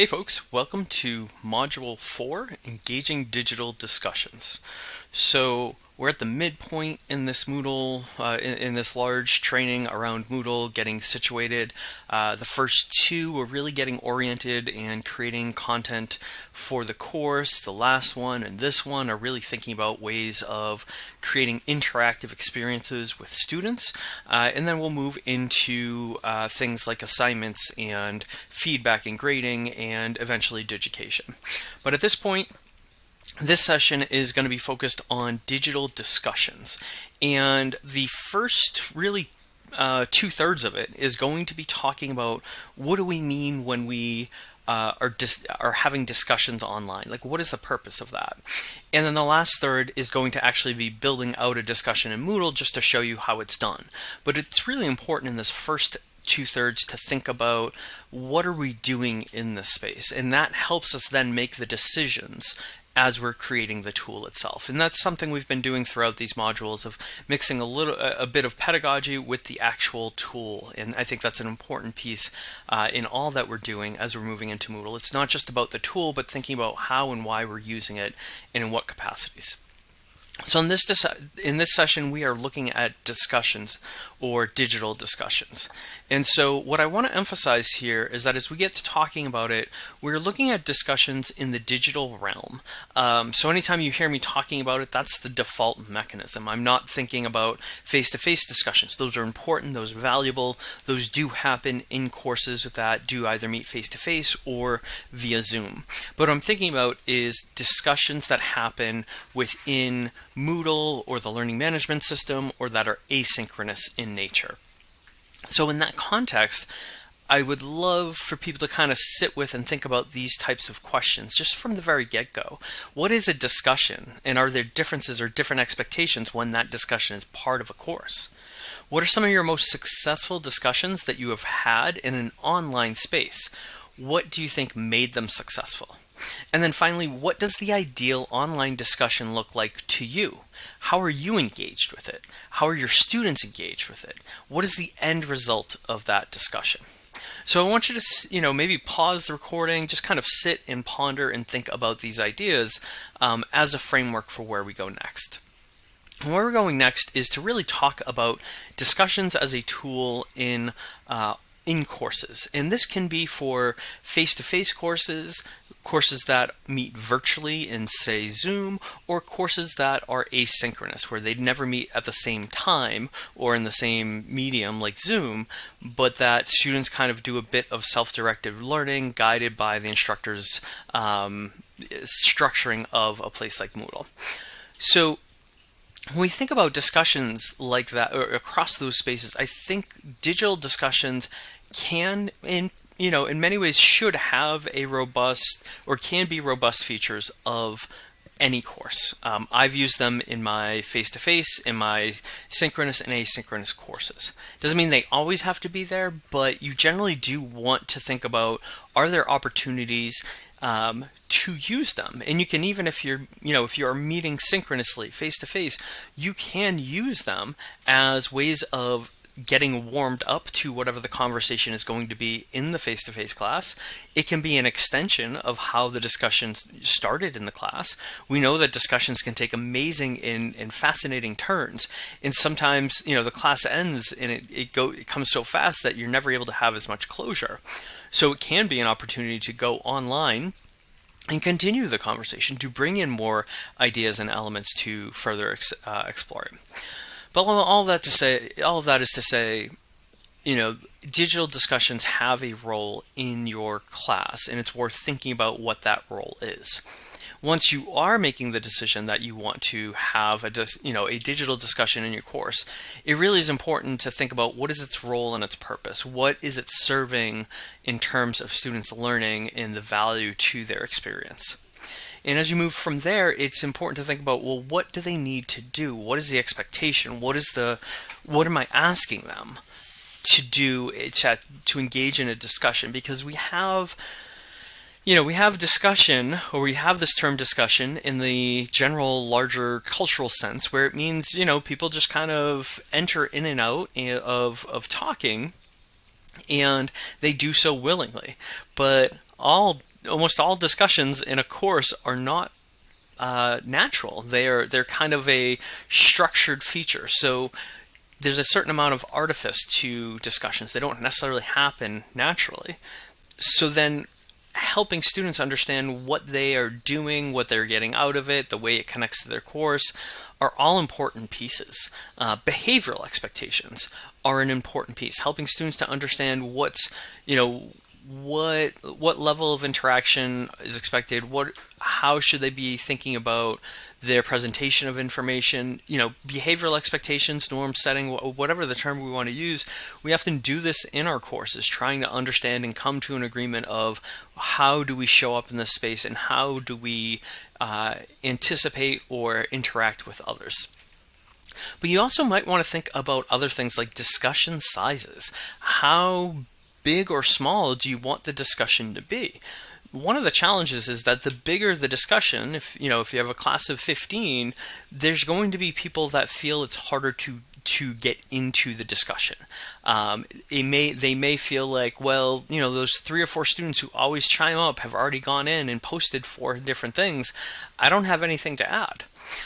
Hey folks, welcome to Module 4, Engaging Digital Discussions. So we're at the midpoint in this Moodle, uh, in, in, this large training around Moodle, getting situated. Uh, the first two were really getting oriented and creating content for the course. The last one and this one are really thinking about ways of creating interactive experiences with students. Uh, and then we'll move into uh, things like assignments and feedback and grading and eventually digication. But at this point, this session is going to be focused on digital discussions. And the first really uh, two thirds of it is going to be talking about what do we mean when we uh, are are having discussions online. Like, what is the purpose of that? And then the last third is going to actually be building out a discussion in Moodle just to show you how it's done. But it's really important in this first two thirds to think about what are we doing in this space, and that helps us then make the decisions as we're creating the tool itself. And that's something we've been doing throughout these modules of mixing a little a bit of pedagogy with the actual tool. And I think that's an important piece uh, in all that we're doing as we're moving into Moodle. It's not just about the tool, but thinking about how and why we're using it and in what capacities. So in this in this session, we are looking at discussions or digital discussions. And so what I want to emphasize here is that as we get to talking about it, we're looking at discussions in the digital realm. Um, so anytime you hear me talking about it, that's the default mechanism. I'm not thinking about face-to-face -face discussions. Those are important, those are valuable, those do happen in courses that do either meet face-to-face -face or via Zoom. But what I'm thinking about is discussions that happen within Moodle or the learning management system or that are asynchronous in nature. So in that context, I would love for people to kind of sit with and think about these types of questions just from the very get-go. What is a discussion and are there differences or different expectations when that discussion is part of a course? What are some of your most successful discussions that you have had in an online space? What do you think made them successful? And then finally, what does the ideal online discussion look like to you? How are you engaged with it? How are your students engaged with it? What is the end result of that discussion? So I want you to, you know, maybe pause the recording, just kind of sit and ponder and think about these ideas um, as a framework for where we go next. where we're going next is to really talk about discussions as a tool in uh, in courses. And this can be for face-to-face -face courses, courses that meet virtually in say Zoom or courses that are asynchronous where they'd never meet at the same time or in the same medium like Zoom but that students kind of do a bit of self-directed learning guided by the instructor's um, structuring of a place like Moodle. So when we think about discussions like that or across those spaces, I think digital discussions can in you know, in many ways should have a robust or can be robust features of any course. Um, I've used them in my face-to-face, -face, in my synchronous and asynchronous courses. Doesn't mean they always have to be there, but you generally do want to think about, are there opportunities um, to use them? And you can even if you're, you know, if you are meeting synchronously face-to-face, -face, you can use them as ways of getting warmed up to whatever the conversation is going to be in the face-to-face -face class. It can be an extension of how the discussion started in the class. We know that discussions can take amazing and, and fascinating turns. And sometimes, you know, the class ends and it, it, go, it comes so fast that you're never able to have as much closure. So it can be an opportunity to go online and continue the conversation to bring in more ideas and elements to further ex, uh, explore it. But all that to say, all of that is to say, you know, digital discussions have a role in your class, and it's worth thinking about what that role is. Once you are making the decision that you want to have a, you know, a digital discussion in your course, it really is important to think about what is its role and its purpose. What is it serving in terms of students learning and the value to their experience? And as you move from there, it's important to think about, well, what do they need to do? What is the expectation? What is the, what am I asking them to do eh, to, to engage in a discussion? Because we have, you know, we have discussion, or we have this term discussion in the general, larger cultural sense, where it means, you know, people just kind of enter in and out eh, of, of talking, and they do so willingly. But all almost all discussions in a course are not uh, natural. They're they're kind of a structured feature. So there's a certain amount of artifice to discussions. They don't necessarily happen naturally. So then helping students understand what they are doing, what they're getting out of it, the way it connects to their course, are all important pieces. Uh, behavioral expectations are an important piece, helping students to understand what's, you know, what what level of interaction is expected, what how should they be thinking about their presentation of information, you know, behavioral expectations, norm setting, whatever the term we want to use, we often do this in our courses, trying to understand and come to an agreement of how do we show up in this space and how do we uh, anticipate or interact with others. But you also might want to think about other things like discussion sizes. How big or small do you want the discussion to be? one of the challenges is that the bigger the discussion, if you know, if you have a class of 15, there's going to be people that feel it's harder to to get into the discussion. Um, it may they may feel like, well, you know, those three or four students who always chime up have already gone in and posted four different things. I don't have anything to add.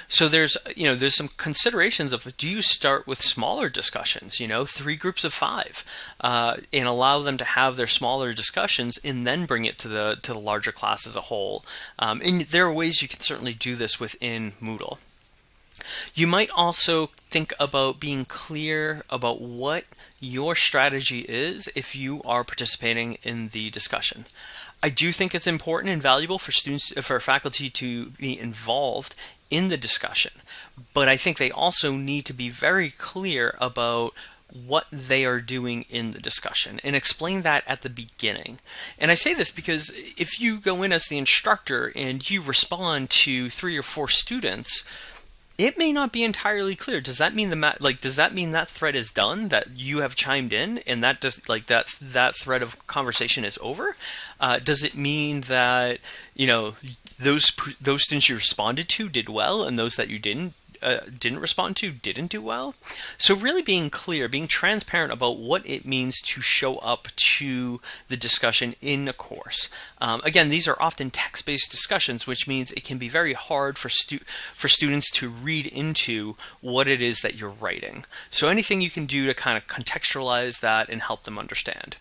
So there's you know there's some considerations of do you start with smaller discussions, you know, three groups of five, uh, and allow them to have their smaller discussions, and then bring it to the to the larger class as a whole. Um, and there are ways you can certainly do this within Moodle. You might also think about being clear about what your strategy is if you are participating in the discussion. I do think it's important and valuable for students, for faculty to be involved in the discussion, but I think they also need to be very clear about what they are doing in the discussion and explain that at the beginning. And I say this because if you go in as the instructor and you respond to three or four students, it may not be entirely clear. Does that mean the like does that mean that thread is done that you have chimed in and that like that that thread of conversation is over? Uh, does it mean that you know those those students you responded to did well and those that you didn't uh, didn't respond to didn't do well. So really being clear, being transparent about what it means to show up to the discussion in a course. Um, again, these are often text-based discussions, which means it can be very hard for stu for students to read into what it is that you're writing. So anything you can do to kind of contextualize that and help them understand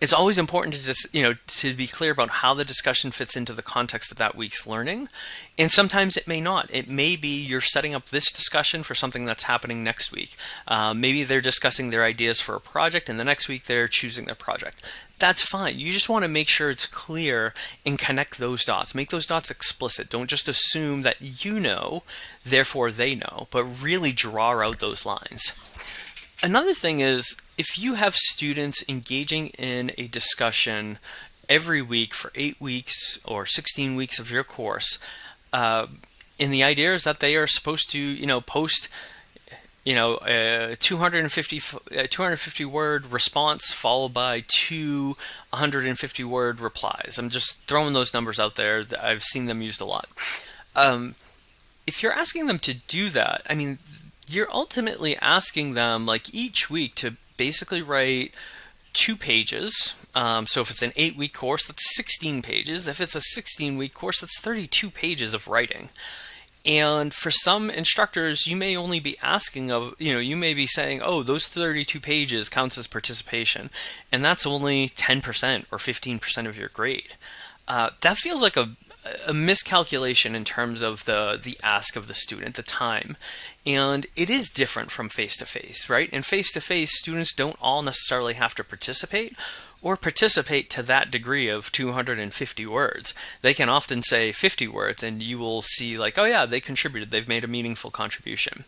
it's always important to just you know to be clear about how the discussion fits into the context of that week's learning. And sometimes it may not. It may be you're setting up this discussion for something that's happening next week. Uh, maybe they're discussing their ideas for a project and the next week they're choosing their project. That's fine. You just want to make sure it's clear and connect those dots. Make those dots explicit. Don't just assume that you know therefore they know but really draw out those lines Another thing is if you have students engaging in a discussion every week for eight weeks or 16 weeks of your course, uh, and the idea is that they are supposed to, you know, post, you know, a 250, a 250 word response followed by two 150 word replies. I'm just throwing those numbers out there. I've seen them used a lot. Um, if you're asking them to do that, I mean, you're ultimately asking them like each week to basically write two pages. Um, so if it's an eight week course, that's 16 pages. If it's a 16 week course, that's 32 pages of writing. And for some instructors, you may only be asking of, you know, you may be saying, oh, those 32 pages counts as participation. And that's only 10% or 15% of your grade. Uh, that feels like a a miscalculation in terms of the the ask of the student, the time. And it is different from face to face, right? In face to face, students don't all necessarily have to participate or participate to that degree of 250 words. They can often say 50 words and you will see like, oh yeah, they contributed, they've made a meaningful contribution.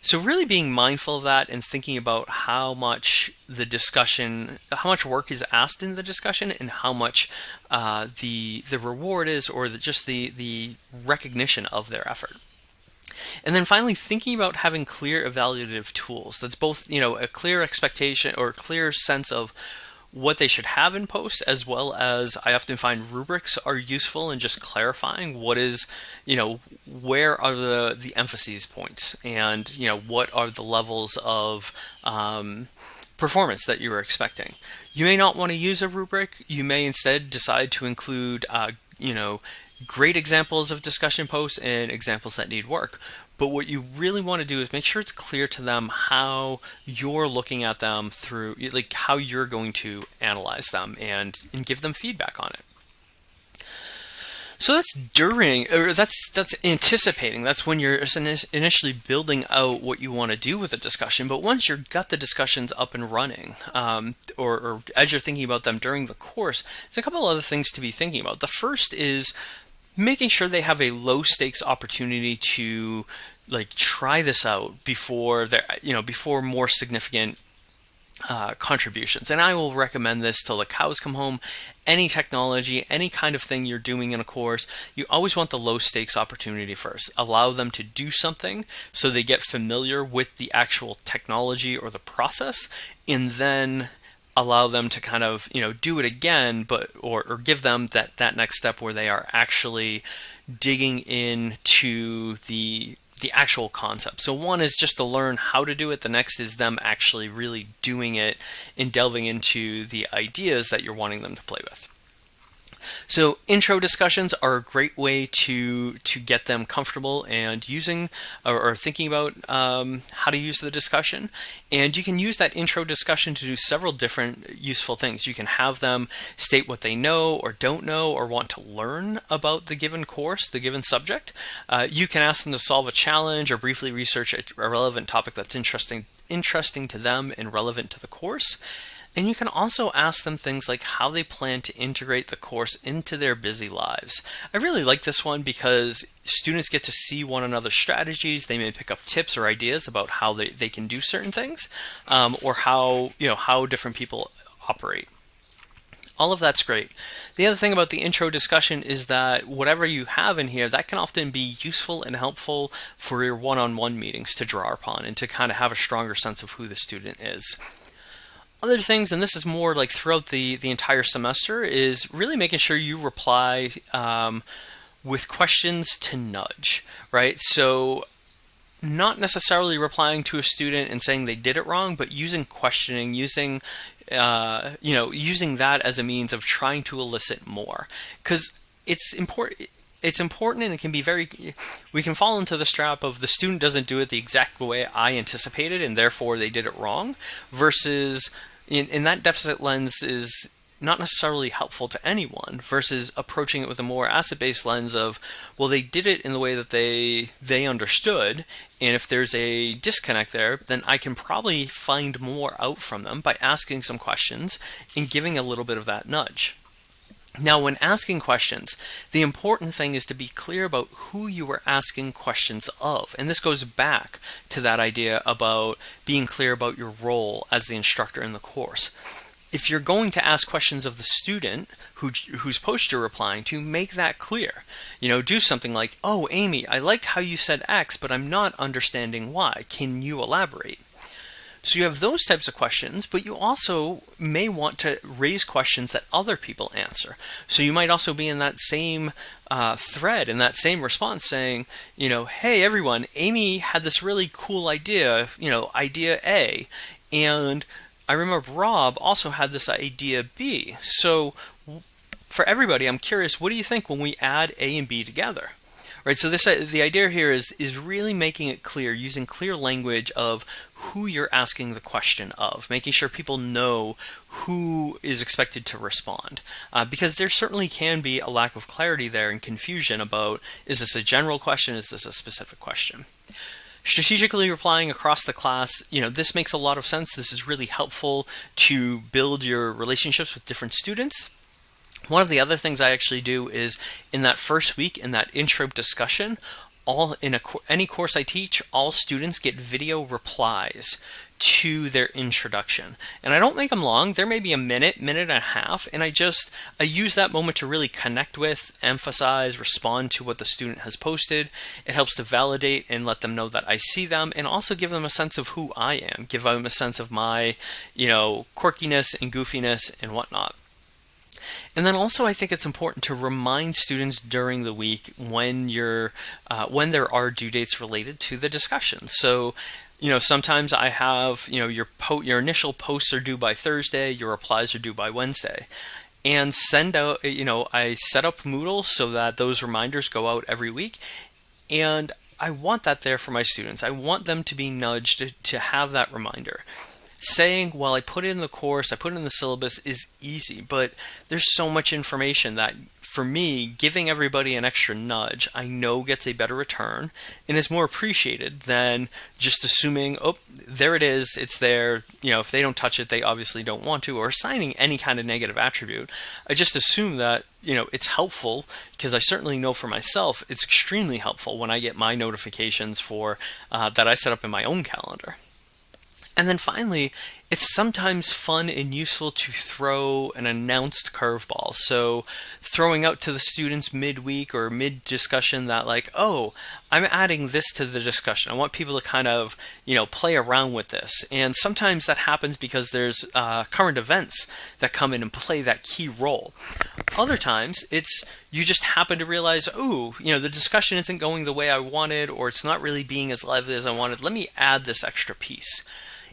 So really being mindful of that and thinking about how much the discussion, how much work is asked in the discussion, and how much uh, the the reward is, or the, just the the recognition of their effort. And then finally, thinking about having clear evaluative tools. That's both, you know, a clear expectation or a clear sense of what they should have in post as well as I often find rubrics are useful in just clarifying what is you know where are the the emphases points and you know what are the levels of um, performance that you were expecting. You may not want to use a rubric. You may instead decide to include, uh, you know, great examples of discussion posts and examples that need work. But what you really want to do is make sure it's clear to them how you're looking at them through, like how you're going to analyze them and, and give them feedback on it. So that's during, or that's that's anticipating. That's when you're initially building out what you want to do with a discussion. But once you've got the discussions up and running, um, or, or as you're thinking about them during the course, there's a couple other things to be thinking about. The first is making sure they have a low stakes opportunity to like try this out before they you know before more significant uh, contributions. And I will recommend this till the cows come home. Any technology, any kind of thing you're doing in a course, you always want the low stakes opportunity first. Allow them to do something so they get familiar with the actual technology or the process, and then allow them to kind of you know do it again but or, or give them that that next step where they are actually digging into the the actual concept. So one is just to learn how to do it. The next is them actually really doing it and delving into the ideas that you're wanting them to play with. So intro discussions are a great way to to get them comfortable and using or, or thinking about um, how to use the discussion. And you can use that intro discussion to do several different useful things. You can have them state what they know or don't know or want to learn about the given course, the given subject. Uh, you can ask them to solve a challenge or briefly research a relevant topic that's interesting interesting to them and relevant to the course. And you can also ask them things like how they plan to integrate the course into their busy lives. I really like this one because students get to see one another's strategies. They may pick up tips or ideas about how they, they can do certain things um, or how, you know, how different people operate. All of that's great. The other thing about the intro discussion is that whatever you have in here, that can often be useful and helpful for your one-on-one -on -one meetings to draw upon and to kind of have a stronger sense of who the student is. Other things, and this is more like throughout the, the entire semester, is really making sure you reply um, with questions to nudge, right? So not necessarily replying to a student and saying they did it wrong, but using questioning, using uh, you know, using that as a means of trying to elicit more, because it's important it's important and it can be very we can fall into the trap of the student doesn't do it the exact way I anticipated and therefore they did it wrong versus in, in that deficit lens is not necessarily helpful to anyone versus approaching it with a more asset-based lens of well they did it in the way that they they understood and if there's a disconnect there then I can probably find more out from them by asking some questions and giving a little bit of that nudge now, when asking questions, the important thing is to be clear about who you are asking questions of. And this goes back to that idea about being clear about your role as the instructor in the course. If you're going to ask questions of the student who, whose post you're replying to, make that clear. You know, do something like, oh, Amy, I liked how you said X, but I'm not understanding why. Can you elaborate? So you have those types of questions, but you also may want to raise questions that other people answer. So you might also be in that same uh, thread, in that same response saying, you know, hey everyone, Amy had this really cool idea, you know, idea A, and I remember Rob also had this idea B. So for everybody, I'm curious, what do you think when we add A and B together? Right, so this uh, the idea here is is really making it clear, using clear language of who you're asking the question of, making sure people know who is expected to respond. Uh, because there certainly can be a lack of clarity there and confusion about is this a general question, is this a specific question? Strategically replying across the class, you know, this makes a lot of sense. This is really helpful to build your relationships with different students. One of the other things I actually do is in that first week in that intro discussion, all in a, any course I teach, all students get video replies to their introduction. And I don't make them long. There may be a minute, minute and a half, and I just I use that moment to really connect with, emphasize, respond to what the student has posted. It helps to validate and let them know that I see them and also give them a sense of who I am, give them a sense of my, you know, quirkiness and goofiness and whatnot. And then also I think it's important to remind students during the week when you're uh, when there are due dates related to the discussion. So you know, sometimes I have, you know, your your initial posts are due by Thursday, your replies are due by Wednesday. And send out, you know, I set up Moodle so that those reminders go out every week. And I want that there for my students. I want them to be nudged to, to have that reminder saying, well, I put it in the course, I put it in the syllabus is easy, but there's so much information that for me, giving everybody an extra nudge, I know gets a better return and is more appreciated than just assuming, oh, there it is, it's there. You know, if they don't touch it, they obviously don't want to, or assigning any kind of negative attribute. I just assume that, you know, it's helpful because I certainly know for myself it's extremely helpful when I get my notifications for uh, that I set up in my own calendar. And then finally, it's sometimes fun and useful to throw an announced curveball. So, throwing out to the students midweek or mid discussion that, like, oh, I'm adding this to the discussion. I want people to kind of, you know, play around with this. And sometimes that happens because there's uh, current events that come in and play that key role. Other times, it's you just happen to realize, oh, you know, the discussion isn't going the way I wanted, or it's not really being as lively as I wanted. Let me add this extra piece.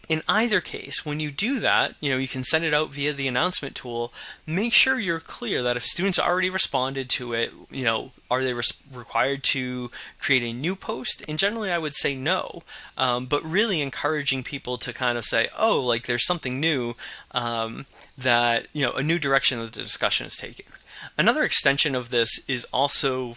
In either case, when you do that, you know, you can send it out via the announcement tool. Make sure you're clear that if students already responded to it, you know, are they required to create a new post? And generally, I would say no, um, but really encouraging people to kind of say, oh, like there's something new um, that, you know, a new direction that the discussion is taking. Another extension of this is also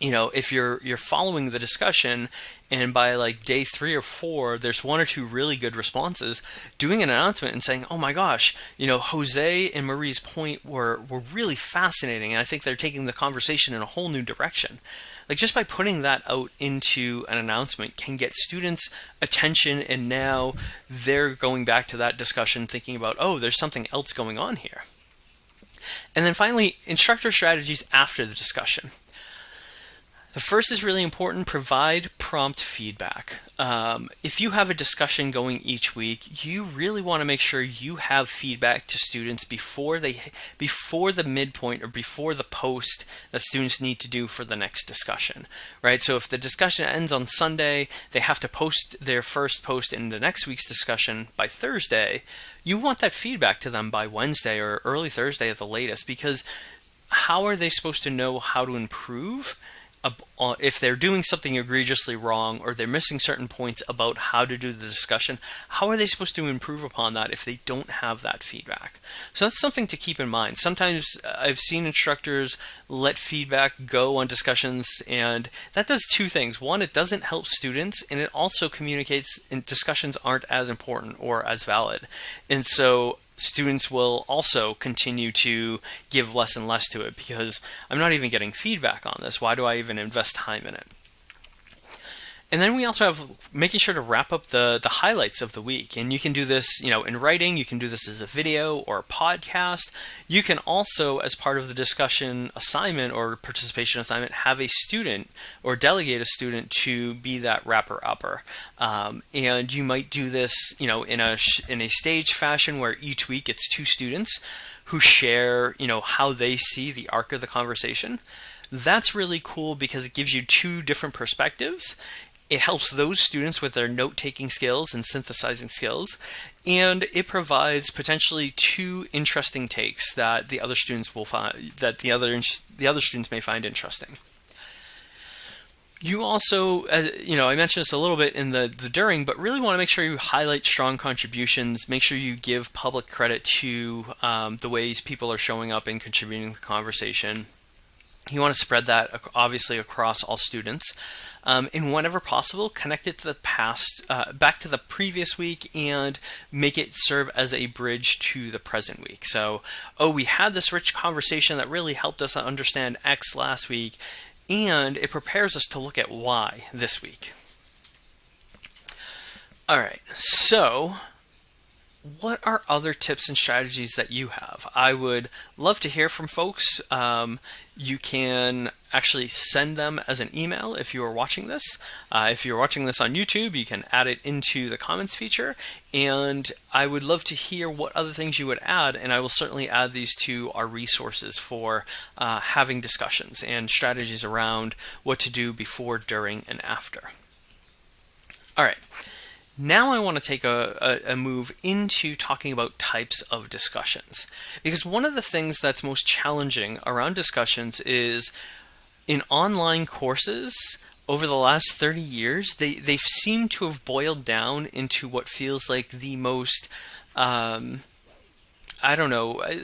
you know if you're you're following the discussion and by like day three or four there's one or two really good responses doing an announcement and saying oh my gosh you know jose and marie's point were were really fascinating and i think they're taking the conversation in a whole new direction. Like just by putting that out into an announcement can get students attention and now they're going back to that discussion thinking about oh there's something else going on here. And then finally instructor strategies after the discussion the first is really important, provide prompt feedback. Um, if you have a discussion going each week, you really want to make sure you have feedback to students before they before the midpoint or before the post that students need to do for the next discussion, right? So if the discussion ends on Sunday, they have to post their first post in the next week's discussion by Thursday. You want that feedback to them by Wednesday or early Thursday at the latest because how are they supposed to know how to improve? Uh, if they're doing something egregiously wrong or they're missing certain points about how to do the discussion, how are they supposed to improve upon that if they don't have that feedback? So that's something to keep in mind. Sometimes uh, I've seen instructors let feedback go on discussions, and that does two things. One, it doesn't help students, and it also communicates in discussions aren't as important or as valid. And so students will also continue to give less and less to it because I'm not even getting feedback on this. Why do I even invest time in it? And then we also have making sure to wrap up the, the highlights of the week. And you can do this, you know, in writing, you can do this as a video or a podcast. You can also, as part of the discussion assignment or participation assignment, have a student or delegate a student to be that wrapper upper. Um, and you might do this, you know, in a in a stage fashion where each week it's two students who share, you know, how they see the arc of the conversation. That's really cool because it gives you two different perspectives it helps those students with their note-taking skills and synthesizing skills, and it provides potentially two interesting takes that the other students will find that the other the other students may find interesting. You also, as you know, I mentioned this a little bit in the, the during, but really want to make sure you highlight strong contributions. Make sure you give public credit to um, the ways people are showing up and contributing to the conversation. You want to spread that obviously across all students um, and whenever possible, connect it to the past, uh, back to the previous week, and make it serve as a bridge to the present week. So, oh, we had this rich conversation that really helped us understand X last week, and it prepares us to look at Y this week. All right, so what are other tips and strategies that you have? I would love to hear from folks. Um, you can actually send them as an email if you are watching this. Uh, if you're watching this on YouTube, you can add it into the comments feature. And I would love to hear what other things you would add, and I will certainly add these to our resources for uh, having discussions and strategies around what to do before, during, and after. All right. Now I want to take a, a, a, move into talking about types of discussions. Because one of the things that's most challenging around discussions is in online courses, over the last 30 years, they, they've seemed to have boiled down into what feels like the most, um, I don't know, uh,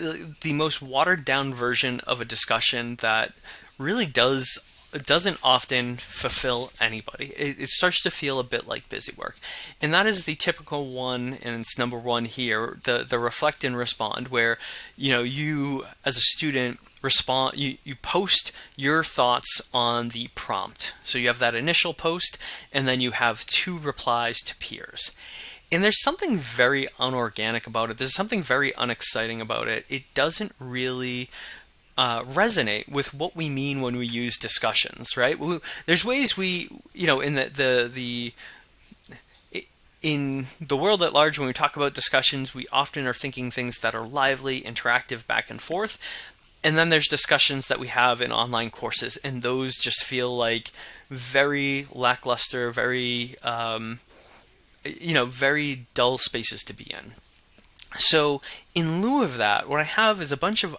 the most watered down version of a discussion that really does doesn't often fulfill anybody. It, it, starts to feel a bit like busy work. And that is the typical one, and it's number one here, the, the reflect and respond, where you know you as a student respond you, you post your thoughts on the prompt. So you have that initial post and then you have two replies to peers. And there's something very unorganic about it. There's something very unexciting about it. It doesn't really uh, resonate with what we mean when we use discussions, right? There's ways we, you know, in the the the in the world at large, when we talk about discussions, we often are thinking things that are lively, interactive, back and forth and then there's discussions that we have in online courses, and those just feel like very lackluster, very um, you know, very dull spaces to be in. So in lieu of that, what I have is a bunch of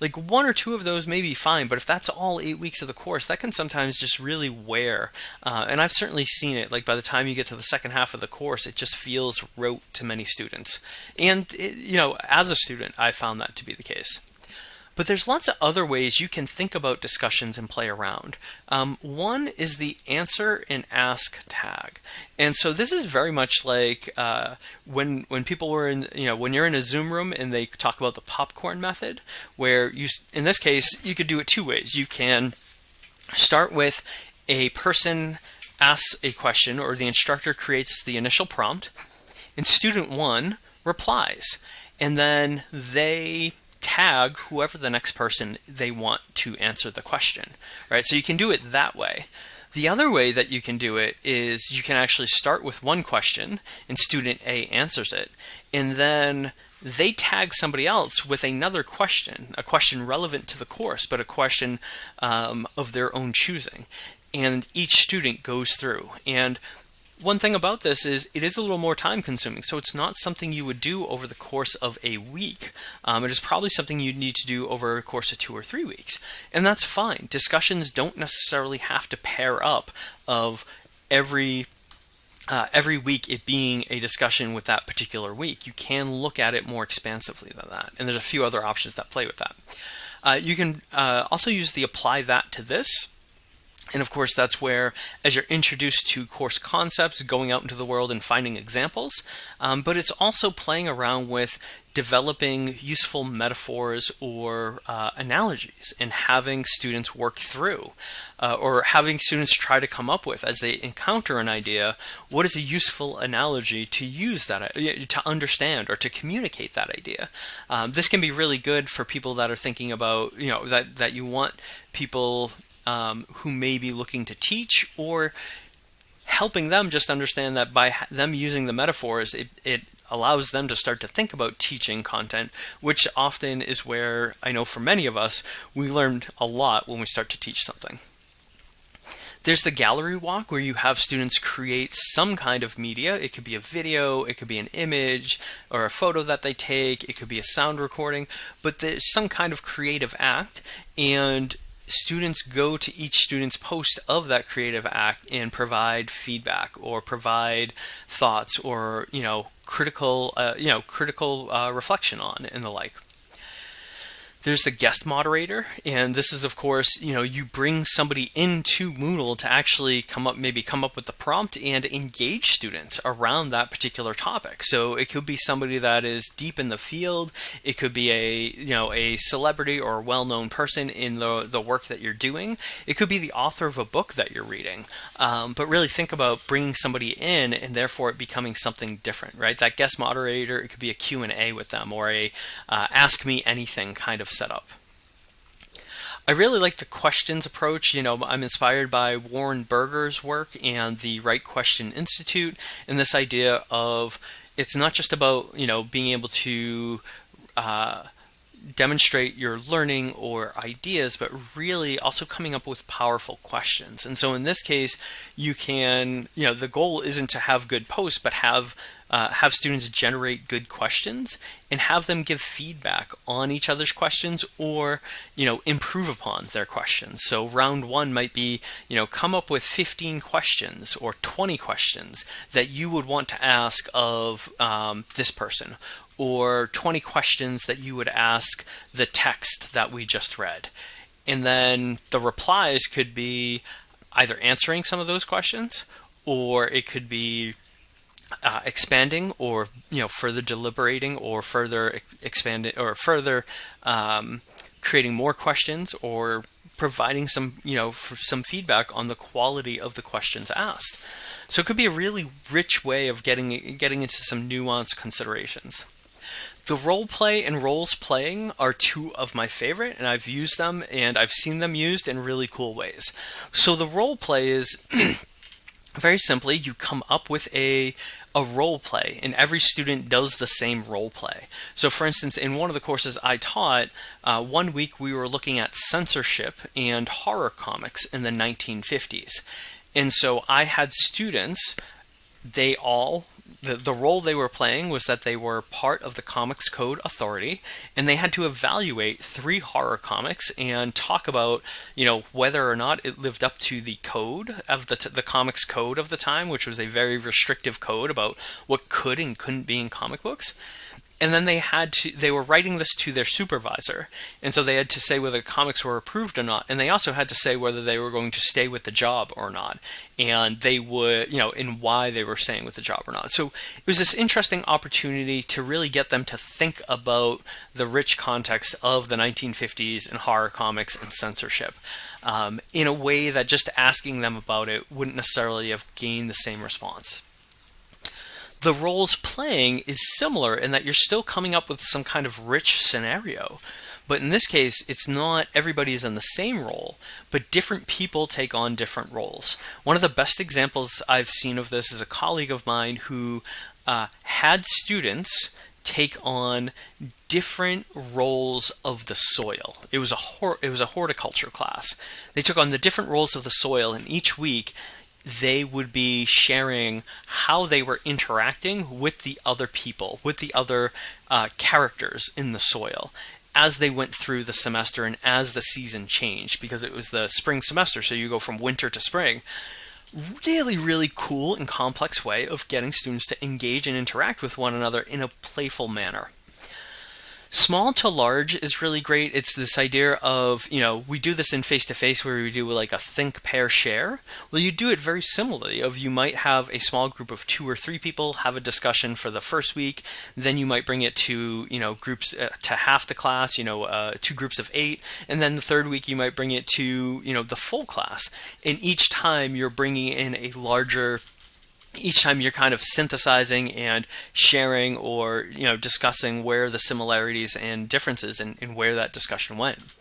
like one or two of those may be fine, but if that's all eight weeks of the course, that can sometimes just really wear. Uh, and I've certainly seen it. Like by the time you get to the second half of the course, it just feels rote to many students. And it, you know, as a student, I found that to be the case. But there's lots of other ways you can think about discussions and play around. Um, one is the answer and ask tag. And so this is very much like uh, when when people were in, you know, when you're in a Zoom room and they talk about the popcorn method, where you, in this case, you could do it two ways. You can start with a person asks a question or the instructor creates the initial prompt and student one replies. And then they tag whoever the next person they want to answer the question, right? So you can do it that way. The other way that you can do it is you can actually start with one question and student A answers it, and then they tag somebody else with another question, a question relevant to the course, but a question um, of their own choosing. And each student goes through. And one thing about this is it is a little more time consuming, so it's not something you would do over the course of a week. Um, it is probably something you need to do over a course of two or three weeks, and that's fine. Discussions don't necessarily have to pair up of every uh, every week it being a discussion with that particular week. You can look at it more expansively than that, and there's a few other options that play with that. Uh, you can uh, also use the apply that to this and of course, that's where, as you're introduced to course concepts, going out into the world and finding examples, um, but it's also playing around with developing useful metaphors or uh, analogies and having students work through uh, or having students try to come up with as they encounter an idea what is a useful analogy to use that uh, to understand or to communicate that idea? Um, this can be really good for people that are thinking about you know that that you want people um, who may be looking to teach or helping them just understand that by them using the metaphors, it, it allows them to start to think about teaching content, which often is where I know for many of us, we learned a lot when we start to teach something. There's the gallery walk where you have students create some kind of media. It could be a video, it could be an image or a photo that they take, it could be a sound recording, but there's some kind of creative act and students go to each student's post of that creative act and provide feedback or provide thoughts or you know critical uh, you know critical uh, reflection on and the like there's the guest moderator, and this is of course, you know, you bring somebody into Moodle to actually come up, maybe come up with the prompt and engage students around that particular topic. So it could be somebody that is deep in the field. It could be a, you know, a celebrity or well-known person in the, the work that you're doing. It could be the author of a book that you're reading. Um, but really think about bringing somebody in and therefore it becoming something different, right? That guest moderator, it could be a Q&A with them or a uh, ask me anything kind of setup. I really like the questions approach. You know, I'm inspired by Warren Berger's work and the Right Question Institute and this idea of it's not just about, you know, being able to uh, demonstrate your learning or ideas, but really also coming up with powerful questions. And so in this case, you can, you know, the goal isn't to have good posts, but have uh, have students generate good questions and have them give feedback on each other's questions or you know improve upon their questions. So round one might be you know come up with 15 questions or 20 questions that you would want to ask of um, this person or 20 questions that you would ask the text that we just read. And then the replies could be either answering some of those questions or it could be uh, expanding or you know further deliberating or further expanding or further um, creating more questions or providing some you know some feedback on the quality of the questions asked so it could be a really rich way of getting getting into some nuanced considerations the role play and roles playing are two of my favorite, and I've used them and I've seen them used in really cool ways. So the role play is very simply you come up with a a role play and every student does the same role play. So for instance in one of the courses i taught uh, one week we were looking at censorship and horror comics in the 1950s and so i had students they all the, the role they were playing was that they were part of the Comics Code Authority, and they had to evaluate three horror comics and talk about, you know, whether or not it lived up to the code of the, the Comics Code of the time, which was a very restrictive code about what could and couldn't be in comic books and then they had to they were writing this to their supervisor. And so they had to say whether the comics were approved or not. And they also had to say whether they were going to stay with the job or not. And they would you know and why they were staying with the job or not. So it was this interesting opportunity to really get them to think about the rich context of the 1950s and horror comics and censorship um, in a way that just asking them about it wouldn't necessarily have gained the same response the roles playing is similar in that you're still coming up with some kind of rich scenario. But in this case, it's not everybody is in the same role, but different people take on different roles. One of the best examples I've seen of this is a colleague of mine who uh, had students take on different roles of the soil. It was a it was a horticulture class. They took on the different roles of the soil, and each week they would be sharing how they were interacting with the other people, with the other uh, characters in the soil as they went through the semester and as the season changed because it was the spring semester so you go from winter to spring. Really really cool and complex way of getting students to engage and interact with one another in a playful manner Small to large is really great. It's this idea of, you know, we do this in face to face where we do like a think, pair, share. Well, you do it very similarly of you might have a small group of two or three people have a discussion for the first week. Then you might bring it to, you know, groups uh, to half the class, you know, uh, two groups of eight. And then the third week you might bring it to, you know, the full class. And each time you're bringing in a larger each time you're kind of synthesizing and sharing or you know discussing where the similarities and differences and, and where that discussion went.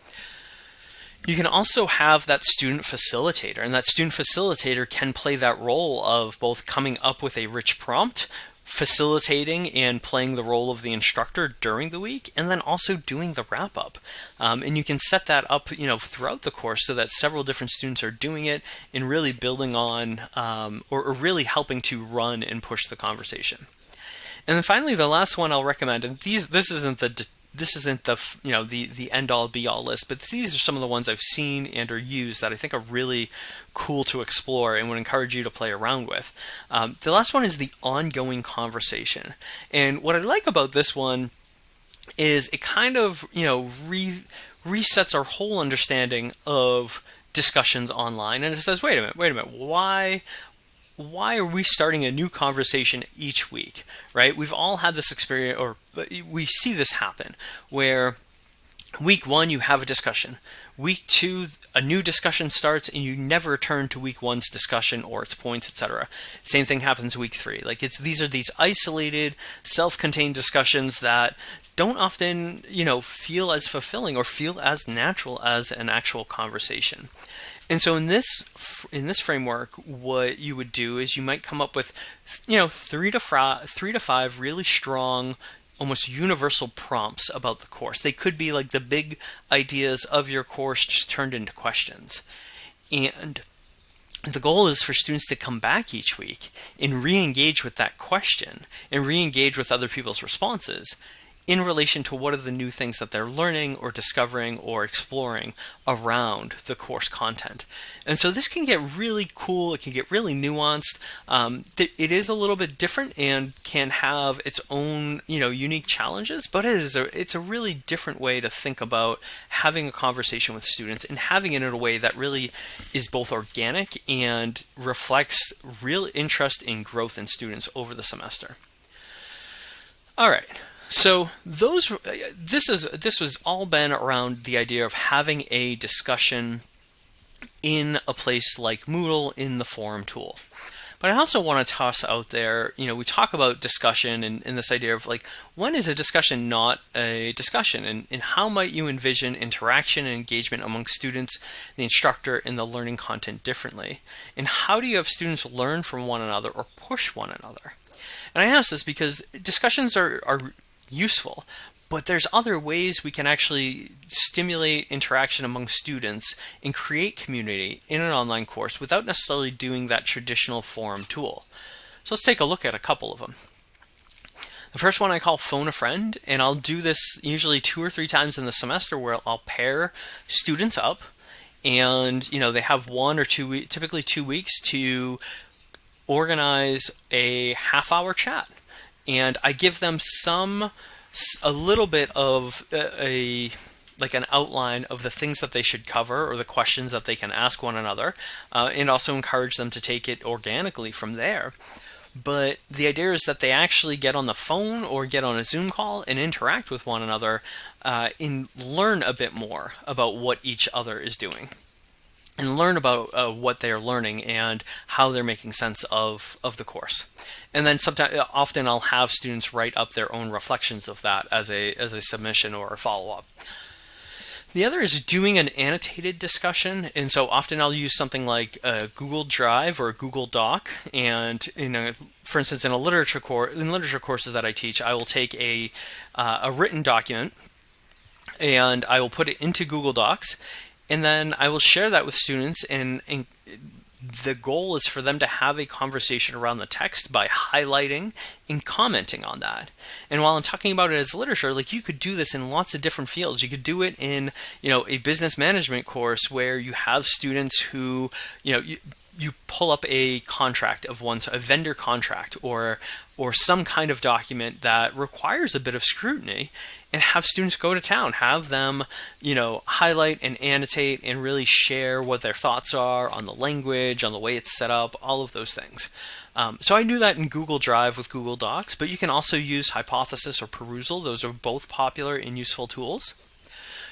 You can also have that student facilitator, and that student facilitator can play that role of both coming up with a rich prompt facilitating and playing the role of the instructor during the week and then also doing the wrap up um, and you can set that up you know throughout the course so that several different students are doing it and really building on um, or, or really helping to run and push the conversation. And then finally the last one i'll recommend and these this isn't the this isn't the you know the the end all be all list, but these are some of the ones I've seen and or used that I think are really cool to explore and would encourage you to play around with. Um, the last one is the ongoing conversation, and what I like about this one is it kind of you know re- resets our whole understanding of discussions online and it says wait a minute wait a minute why why are we starting a new conversation each week, right? We've all had this experience, or we see this happen, where week one you have a discussion, week two a new discussion starts, and you never return to week one's discussion or its points, etc. Same thing happens week three. Like it's these are these isolated, self-contained discussions that don't often, you know, feel as fulfilling or feel as natural as an actual conversation. And so in this in this framework, what you would do is you might come up with, you know, three to five, three to five really strong almost universal prompts about the course. They could be like the big ideas of your course just turned into questions. And the goal is for students to come back each week and re-engage with that question and re-engage with other people's responses in relation to what are the new things that they're learning or discovering or exploring around the course content. And so this can get really cool, it can get really nuanced. Um, it is a little bit different and can have its own, you know, unique challenges, but it is a, it's a really different way to think about having a conversation with students and having it in a way that really is both organic and reflects real interest in growth in students over the semester. All right, so those uh, this is this was all been around the idea of having a discussion in a place like Moodle in the forum tool. But I also want to toss out there, you know, we talk about discussion and, and this idea of like, when is a discussion not a discussion? And, and how might you envision interaction and engagement among students, the instructor, and the learning content differently? And how do you have students learn from one another or push one another? And I ask this because discussions are, are useful. But there's other ways we can actually stimulate interaction among students and create community in an online course without necessarily doing that traditional forum tool. So let's take a look at a couple of them. The first one I call phone a friend, and I'll do this usually two or three times in the semester where I'll pair students up and you know they have one or two typically two weeks to organize a half hour chat and I give them some a little bit of a, like an outline of the things that they should cover or the questions that they can ask one another uh, and also encourage them to take it organically from there. But the idea is that they actually get on the phone or get on a Zoom call and interact with one another uh, and learn a bit more about what each other is doing and learn about uh, what they're learning and how they're making sense of, of the course. And then sometimes, often I'll have students write up their own reflections of that as a, as a submission or a follow-up. The other is doing an annotated discussion, and so often I'll use something like a Google Drive or a Google Doc. And in a, for instance, in a literature course, in literature courses that I teach, I will take a uh, a written document and I will put it into Google Docs, and then I will share that with students and, and the goal is for them to have a conversation around the text by highlighting and commenting on that. And while I'm talking about it as literature, like you could do this in lots of different fields. You could do it in, you know, a business management course where you have students who, you know, you, you pull up a contract of one's a vendor contract or or some kind of document that requires a bit of scrutiny and have students go to town have them you know highlight and annotate and really share what their thoughts are on the language on the way it's set up all of those things. Um, so I do that in Google Drive with Google Docs but you can also use Hypothesis or Perusall those are both popular and useful tools.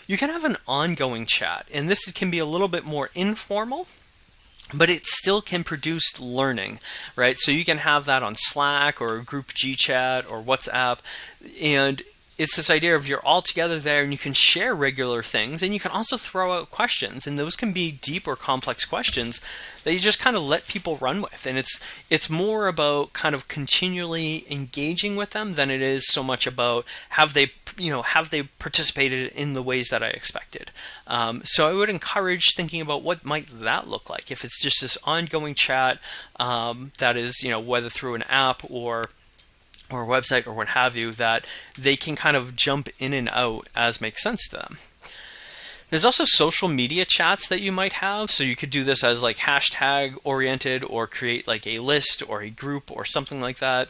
You can have an ongoing chat and this can be a little bit more informal but it still can produce learning, right? So you can have that on Slack or group GChat or WhatsApp, and it's this idea of you're all together there and you can share regular things and you can also throw out questions and those can be deep or complex questions that you just kind of let people run with. And it's it's more about kind of continually engaging with them than it is so much about have they you know have they participated in the ways that I expected. Um, so I would encourage thinking about what might that look like. If it's just this ongoing chat um, that is you know whether through an app or or website or what have you that they can kind of jump in and out as makes sense to them. There's also social media chats that you might have. So you could do this as like hashtag oriented or create like a list or a group or something like that.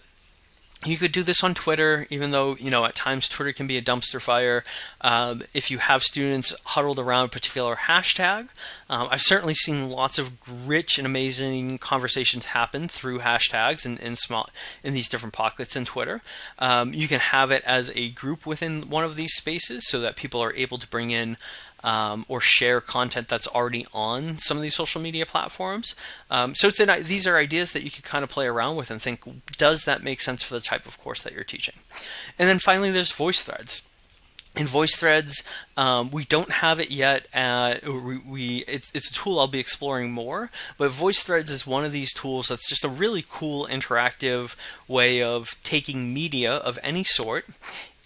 You could do this on Twitter, even though, you know, at times Twitter can be a dumpster fire. Um, if you have students huddled around a particular hashtag, um, I've certainly seen lots of rich and amazing conversations happen through hashtags in, in small in these different pockets in Twitter. Um, you can have it as a group within one of these spaces so that people are able to bring in um, or share content that's already on some of these social media platforms. Um, so it's an, these are ideas that you can kind of play around with and think, does that make sense for the type of course that you're teaching? And then finally, there's voice threads. In VoiceThreads, um, we don't have it yet. At, we, we it's, it's a tool I'll be exploring more, but VoiceThreads is one of these tools that's just a really cool interactive way of taking media of any sort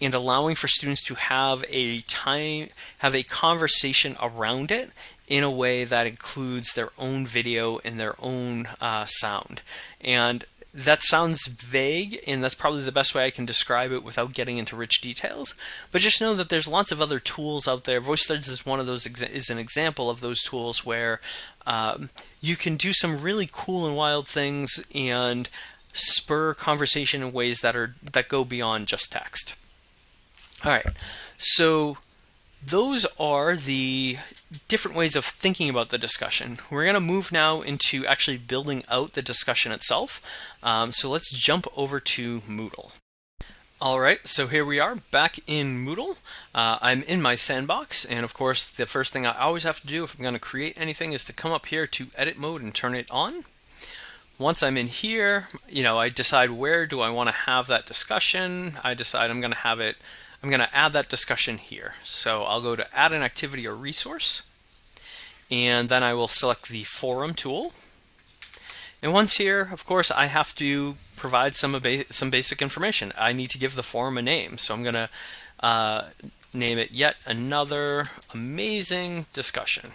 and allowing for students to have a time, have a conversation around it in a way that includes their own video and their own uh, sound. And that sounds vague, and that's probably the best way I can describe it without getting into rich details. But just know that there's lots of other tools out there. VoiceThreads is one of those is an example of those tools where um, you can do some really cool and wild things and spur conversation in ways that are that go beyond just text. All right, so those are the different ways of thinking about the discussion. We're going to move now into actually building out the discussion itself. Um, so let's jump over to Moodle. All right, so here we are back in Moodle. Uh, I'm in my sandbox, and of course, the first thing I always have to do if I'm going to create anything is to come up here to edit mode and turn it on. Once I'm in here, you know, I decide where do I want to have that discussion. I decide I'm going to have it I'm going to add that discussion here. So I'll go to add an activity or resource, and then I will select the forum tool. And once here, of course, I have to provide some, some basic information. I need to give the forum a name. So I'm going to uh, name it yet another amazing discussion.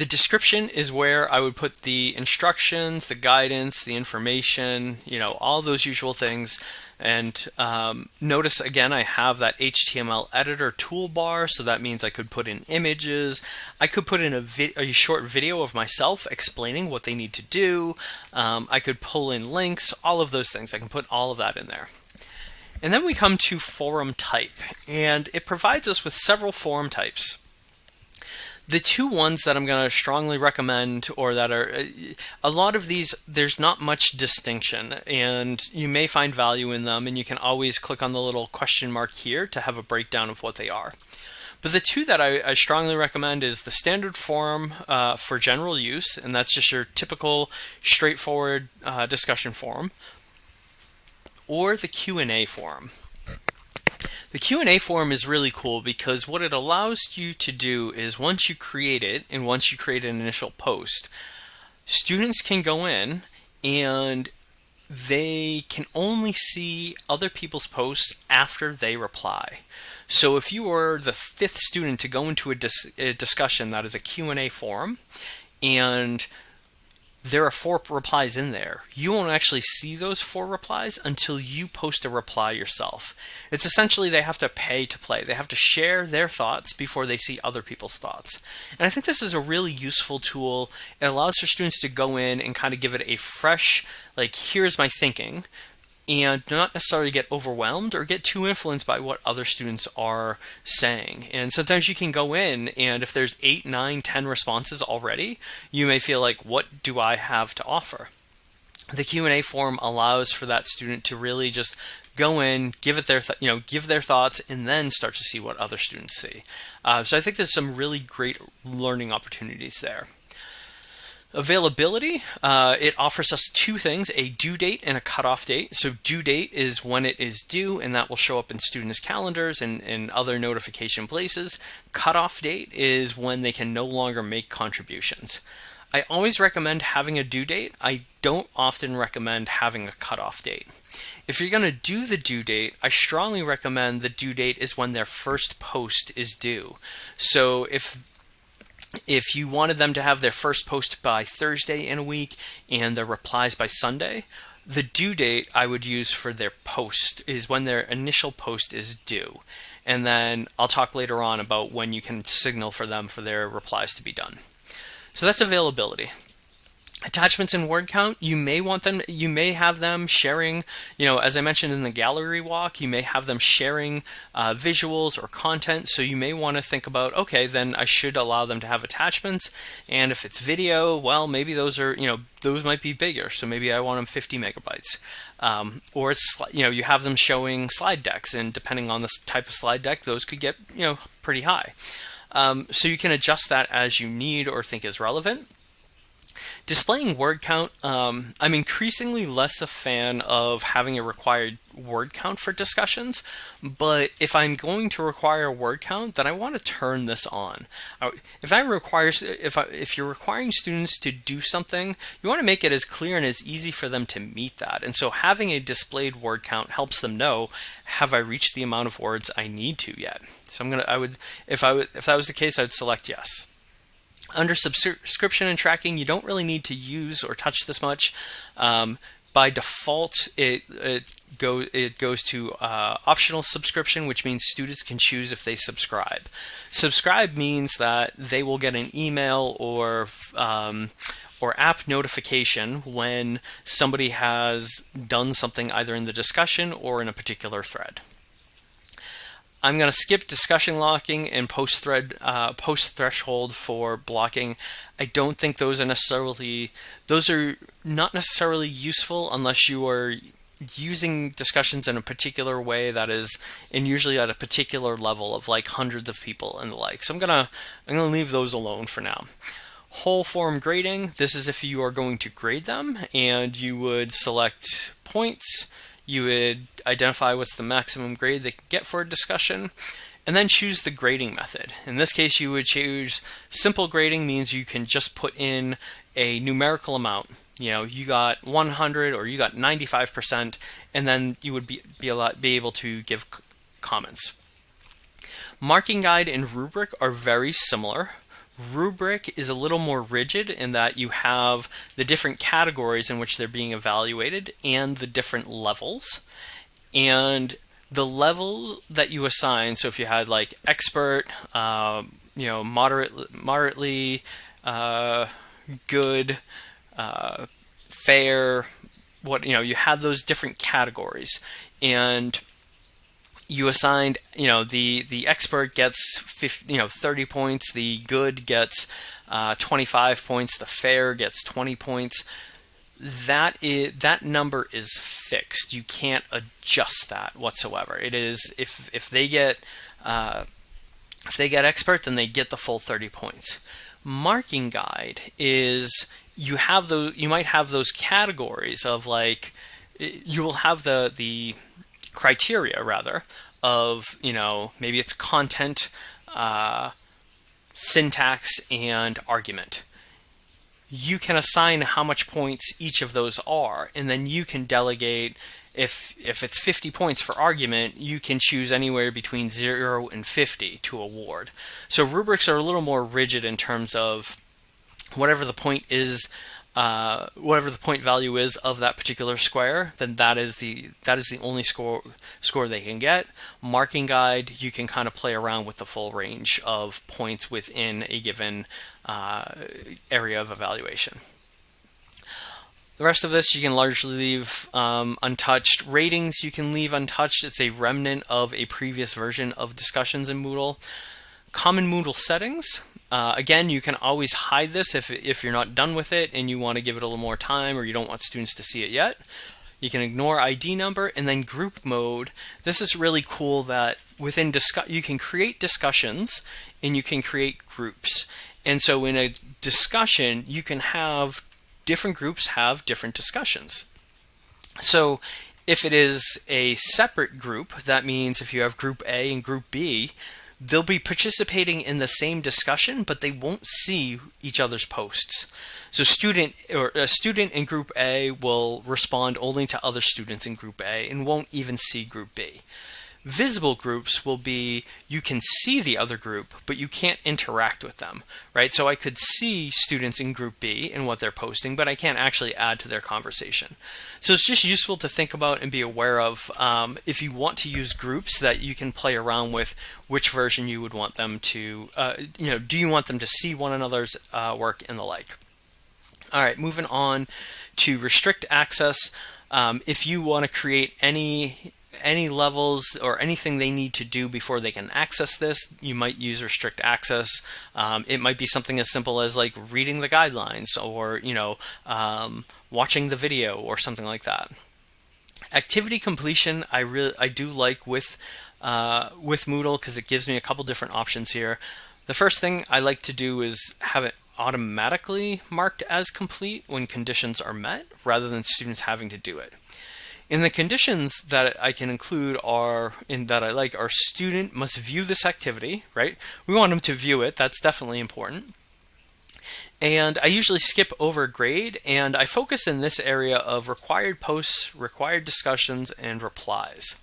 The description is where I would put the instructions, the guidance, the information, you know, all those usual things and um, notice again, I have that HTML editor toolbar, so that means I could put in images. I could put in a, a short video of myself explaining what they need to do. Um, I could pull in links, all of those things. I can put all of that in there. And then we come to forum type, and it provides us with several forum types. The two ones that I'm going to strongly recommend, or that are a lot of these, there's not much distinction, and you may find value in them, and you can always click on the little question mark here to have a breakdown of what they are. But the two that I, I strongly recommend is the standard forum uh, for general use, and that's just your typical straightforward uh, discussion forum, or the Q&A forum. The Q&A forum is really cool because what it allows you to do is once you create it and once you create an initial post, students can go in and they can only see other people's posts after they reply. So if you are the fifth student to go into a, dis a discussion that is a Q&A forum and there are four replies in there. You won't actually see those four replies until you post a reply yourself. It's essentially they have to pay to play. They have to share their thoughts before they see other people's thoughts. And I think this is a really useful tool. It allows for students to go in and kind of give it a fresh, like, here's my thinking and not necessarily get overwhelmed or get too influenced by what other students are saying. And sometimes you can go in and if there's eight, nine, ten responses already, you may feel like, what do I have to offer? The Q&A forum allows for that student to really just go in, give it their, you know, give their thoughts, and then start to see what other students see. Uh, so I think there's some really great learning opportunities there. Availability, uh, it offers us two things, a due date and a cutoff date. So due date is when it is due, and that will show up in students' calendars and, and other notification places. Cutoff date is when they can no longer make contributions. I always recommend having a due date. I don't often recommend having a cutoff date. If you're going to do the due date, I strongly recommend the due date is when their first post is due. So if if you wanted them to have their first post by Thursday in a week and their replies by Sunday, the due date I would use for their post is when their initial post is due. And then I'll talk later on about when you can signal for them for their replies to be done. So that's availability attachments in word count you may want them you may have them sharing you know as i mentioned in the gallery walk you may have them sharing uh, visuals or content. So you may want to think about okay then i should allow them to have attachments. And if it's video well maybe those are you know those might be bigger. So maybe i want them 50 megabytes. Um, or it's you know you have them showing slide decks and depending on the type of slide deck those could get you know pretty high. Um, so you can adjust that as you need or think is relevant Displaying word count, um, I'm increasingly less a fan of having a required word count for discussions, but if I'm going to require a word count, then I want to turn this on. If I require, if I, if you're requiring students to do something, you want to make it as clear and as easy for them to meet that. And so having a displayed word count helps them know, have I reached the amount of words I need to yet? So I'm gonna, I would, if I would, if that was the case, I'd select yes. Under subscription and tracking, you don't really need to use or touch this much. Um, by default, it, it, go, it goes to uh, optional subscription, which means students can choose if they subscribe. Subscribe means that they will get an email or um, or app notification when somebody has done something either in the discussion or in a particular thread. I'm going to skip discussion locking and post thread uh, post threshold for blocking. I don't think those are necessarily those are not necessarily useful unless you are using discussions in a particular way that is and usually at a particular level of like hundreds of people and the like. So I'm gonna I'm gonna leave those alone for now. Whole forum grading, this is if you are going to grade them and you would select points you would identify what's the maximum grade they can get for a discussion, and then choose the grading method. In this case, you would choose simple grading means you can just put in a numerical amount. You know, you got 100 or you got 95%, and then you would be, be, lot, be able to give comments. Marking guide and rubric are very similar. Rubric is a little more rigid in that you have the different categories in which they're being evaluated and the different levels. And the level that you assign, so if you had like expert, uh, you know, moderate, moderately uh, good, uh, fair, what, you know, you had those different categories. And you assigned, you know, the the expert gets 50, you know 30 points, the good gets uh, 25 points, the fair gets 20 points. That is that number is fixed. You can't adjust that whatsoever. It is if if they get uh, if they get expert, then they get the full 30 points. Marking guide is you have those you might have those categories of like you will have the the criteria rather of you know maybe it's content uh, syntax and argument. You can assign how much points each of those are and then you can delegate if if it's 50 points for argument you can choose anywhere between 0 and 50 to award. So rubrics are a little more rigid in terms of whatever the point is uh, whatever the point value is of that particular square, then that is the that is the only score score they can get. Marking guide, you can kind of play around with the full range of points within a given uh, area of evaluation. The rest of this you can largely leave um, untouched. Ratings you can leave untouched. It's a remnant of a previous version of discussions in Moodle. Common Moodle settings. Uh, again, you can always hide this if, if you're not done with it and you want to give it a little more time or you don't want students to see it yet. You can ignore ID number and then group mode. This is really cool that within discuss you can create discussions and you can create groups. And so in a discussion, you can have different groups have different discussions. So if it is a separate group, that means if you have group A and group B, they'll be participating in the same discussion, but they won't see each other's posts. So student or a student in group A will respond only to other students in group A and won't even see group B. Visible groups will be you can see the other group, but you can't interact with them, right? So I could see students in group B and what they're posting, but I can't actually add to their conversation. So it's just useful to think about and be aware of um, if you want to use groups that you can play around with which version you would want them to, uh, you know, do you want them to see one another's uh, work and the like. All right, moving on to restrict access. Um, if you want to create any any levels or anything they need to do before they can access this, you might use restrict access. Um, it might be something as simple as like reading the guidelines or, you know, um, watching the video or something like that. Activity completion, I really, I do like with, uh, with Moodle because it gives me a couple different options here. The first thing I like to do is have it automatically marked as complete when conditions are met rather than students having to do it. In the conditions that I can include are in that I like our student must view this activity, right? We want them to view it. That's definitely important. And I usually skip over grade and I focus in this area of required posts, required discussions, and replies.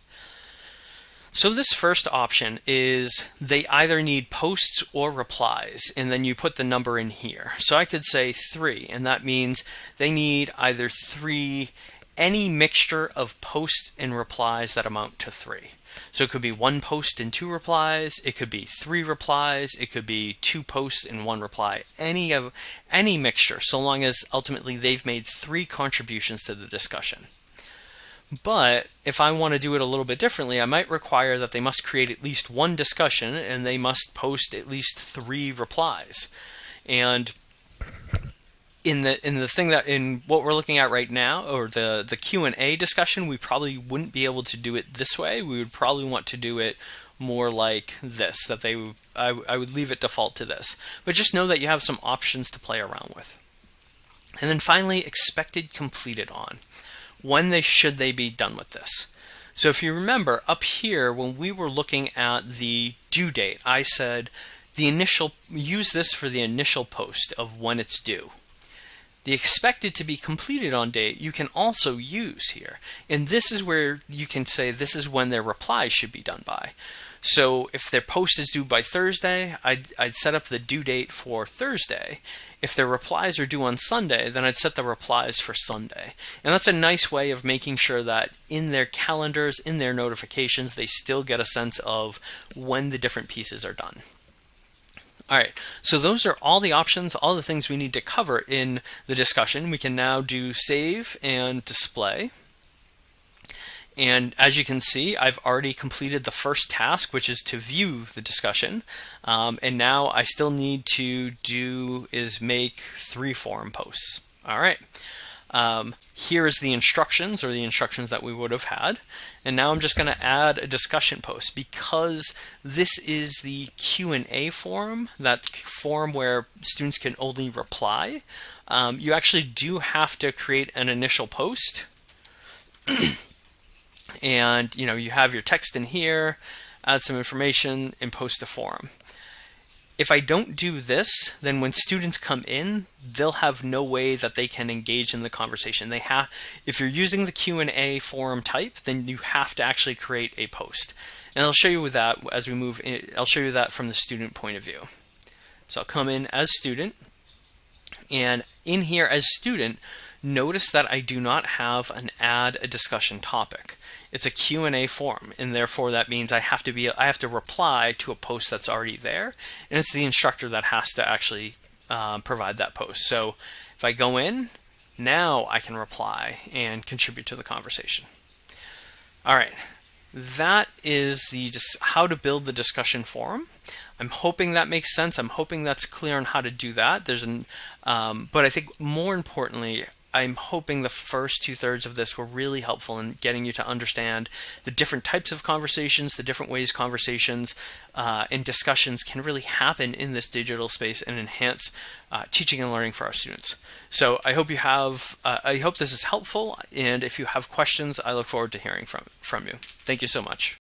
So this first option is they either need posts or replies, and then you put the number in here. So I could say three, and that means they need either three, any mixture of posts and replies that amount to three. So it could be one post and two replies, it could be three replies, it could be two posts and one reply, any of any mixture, so long as ultimately they've made three contributions to the discussion. But if I want to do it a little bit differently, I might require that they must create at least one discussion and they must post at least three replies. And in the in the thing that in what we're looking at right now or the the Q&A discussion, we probably wouldn't be able to do it this way. We would probably want to do it more like this that they I, I would leave it default to this. But just know that you have some options to play around with. And then finally expected completed on when they should they be done with this. So if you remember up here when we were looking at the due date, I said the initial use this for the initial post of when it's due. The expected to be completed on date you can also use here. And this is where you can say this is when their reply should be done by. So if their post is due by Thursday, I'd, I'd set up the due date for Thursday. If their replies are due on Sunday, then I'd set the replies for Sunday. And that's a nice way of making sure that in their calendars, in their notifications, they still get a sense of when the different pieces are done. All right, so those are all the options, all the things we need to cover in the discussion. We can now do save and display. And as you can see, I've already completed the first task, which is to view the discussion. Um, and now I still need to do is make three forum posts. All right. Um, here is the instructions or the instructions that we would have had. And now I'm just going to add a discussion post because this is the Q&A forum, that forum where students can only reply. Um, you actually do have to create an initial post. and you know you have your text in here add some information and post a forum if I don't do this then when students come in they'll have no way that they can engage in the conversation. They have if you're using the Q&A forum type then you have to actually create a post. And I'll show you that as we move in, I'll show you that from the student point of view. So I'll come in as student and in here as student Notice that I do not have an add a discussion topic. It's a Q&A forum, and therefore that means I have to be I have to reply to a post that's already there, and it's the instructor that has to actually uh, provide that post. So if I go in, now I can reply and contribute to the conversation. All right, that is the how to build the discussion forum. I'm hoping that makes sense. I'm hoping that's clear on how to do that. There's an, um, but I think more importantly, I'm hoping the first two thirds of this were really helpful in getting you to understand the different types of conversations, the different ways conversations uh, and discussions can really happen in this digital space and enhance uh, teaching and learning for our students. So I hope you have, uh, I hope this is helpful. And if you have questions, I look forward to hearing from, from you. Thank you so much.